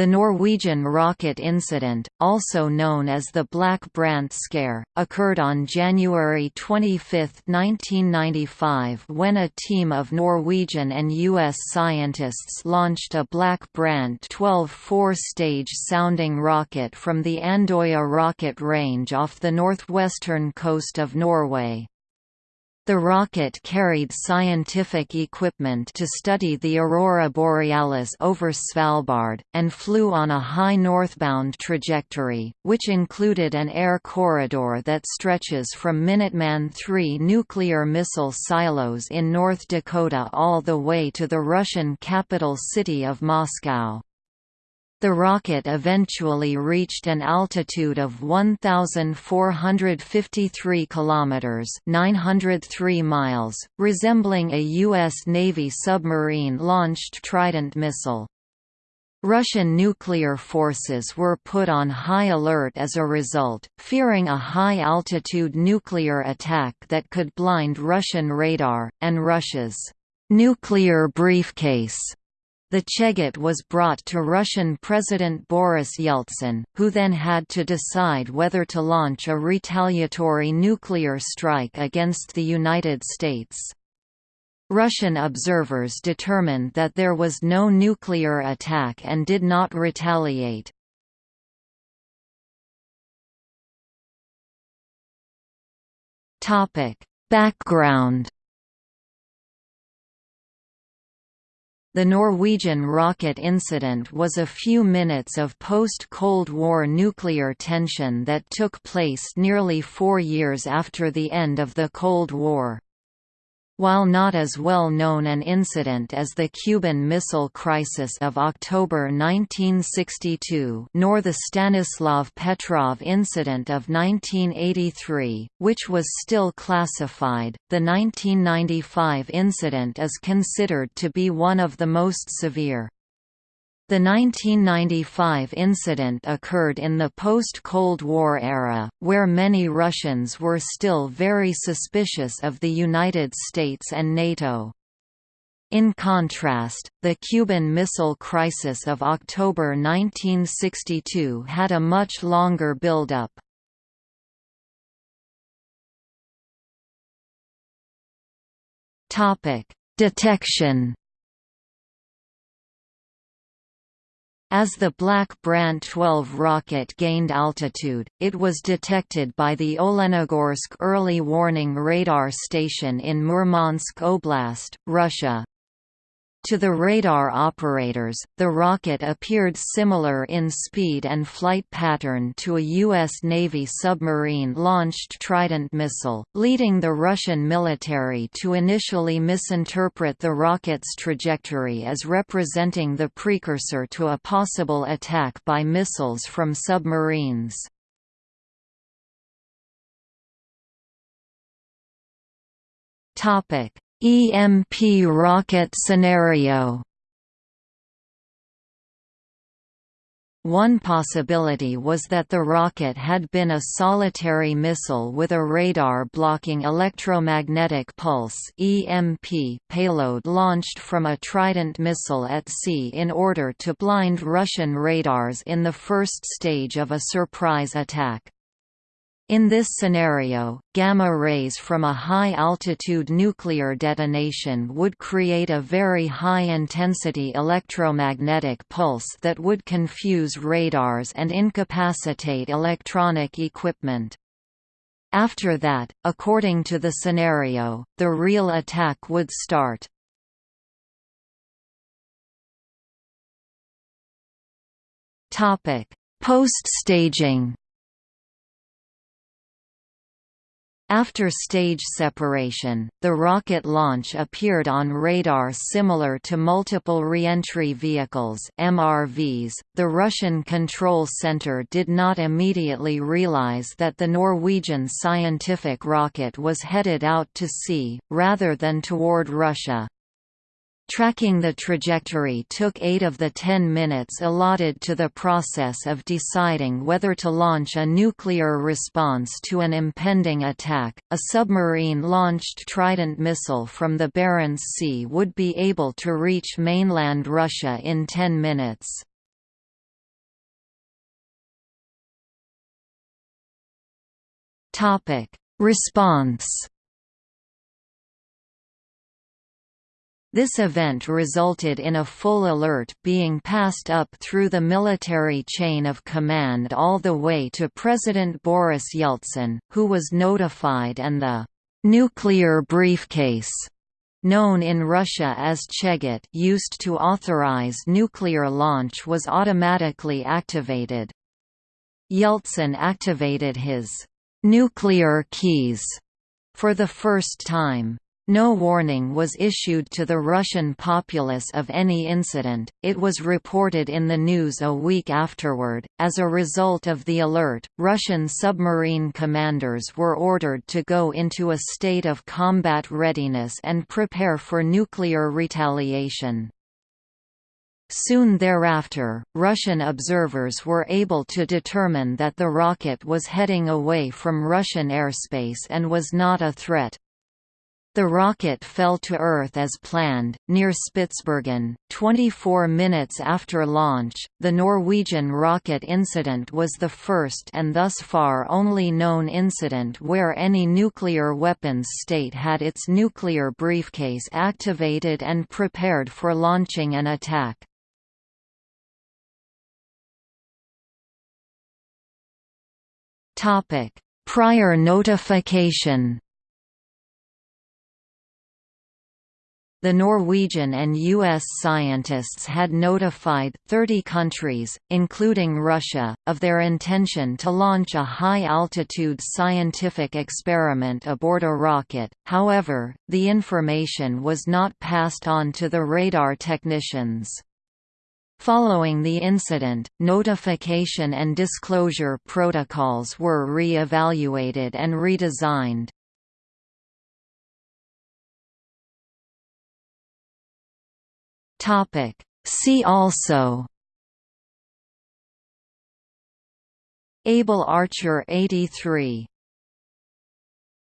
The Norwegian rocket incident, also known as the Black Brant scare, occurred on January 25, 1995 when a team of Norwegian and U.S. scientists launched a Black Brant 12 four-stage sounding rocket from the Andøya rocket range off the northwestern coast of Norway. The rocket carried scientific equipment to study the aurora borealis over Svalbard, and flew on a high northbound trajectory, which included an air corridor that stretches from Minuteman III nuclear missile silos in North Dakota all the way to the Russian capital city of Moscow. The rocket eventually reached an altitude of 1453 kilometers, 903 miles, resembling a US Navy submarine-launched Trident missile. Russian nuclear forces were put on high alert as a result, fearing a high-altitude nuclear attack that could blind Russian radar, and Russia's nuclear briefcase the Cheget was brought to Russian President Boris Yeltsin, who then had to decide whether to launch a retaliatory nuclear strike against the United States. Russian observers determined that there was no nuclear attack and did not retaliate. Background The Norwegian rocket incident was a few minutes of post-Cold War nuclear tension that took place nearly four years after the end of the Cold War. While not as well known an incident as the Cuban Missile Crisis of October 1962 nor the Stanislav Petrov incident of 1983, which was still classified, the 1995 incident is considered to be one of the most severe. The 1995 incident occurred in the post-Cold War era, where many Russians were still very suspicious of the United States and NATO. In contrast, the Cuban Missile Crisis of October 1962 had a much longer build-up. Detection As the Black Brant 12 rocket gained altitude, it was detected by the Olenogorsk Early Warning Radar Station in Murmansk Oblast, Russia. To the radar operators, the rocket appeared similar in speed and flight pattern to a U.S. Navy submarine-launched Trident missile, leading the Russian military to initially misinterpret the rocket's trajectory as representing the precursor to a possible attack by missiles from submarines. Topic EMP rocket scenario One possibility was that the rocket had been a solitary missile with a radar-blocking electromagnetic pulse (EMP) payload launched from a Trident missile at sea in order to blind Russian radars in the first stage of a surprise attack. In this scenario, gamma rays from a high-altitude nuclear detonation would create a very high-intensity electromagnetic pulse that would confuse radars and incapacitate electronic equipment. After that, according to the scenario, the real attack would start. Post-staging After stage separation, the rocket launch appeared on radar similar to multiple reentry vehicles (MRVs). The Russian control center did not immediately realize that the Norwegian scientific rocket was headed out to sea rather than toward Russia. Tracking the trajectory took 8 of the 10 minutes allotted to the process of deciding whether to launch a nuclear response to an impending attack. A submarine launched Trident missile from the Barents Sea would be able to reach mainland Russia in 10 minutes. Topic: Response This event resulted in a full alert being passed up through the military chain of command all the way to President Boris Yeltsin, who was notified and the «nuclear briefcase» known in Russia as Cheget used to authorize nuclear launch was automatically activated. Yeltsin activated his «nuclear keys» for the first time. No warning was issued to the Russian populace of any incident, it was reported in the news a week afterward. As a result of the alert, Russian submarine commanders were ordered to go into a state of combat readiness and prepare for nuclear retaliation. Soon thereafter, Russian observers were able to determine that the rocket was heading away from Russian airspace and was not a threat, the rocket fell to Earth as planned, near Spitsbergen, 24 minutes after launch. The Norwegian rocket incident was the first and thus far only known incident where any nuclear weapons state had its nuclear briefcase activated and prepared for launching an attack. Prior notification The Norwegian and U.S. scientists had notified 30 countries, including Russia, of their intention to launch a high-altitude scientific experiment aboard a rocket, however, the information was not passed on to the radar technicians. Following the incident, notification and disclosure protocols were re-evaluated and redesigned. Topic. See also Able Archer 83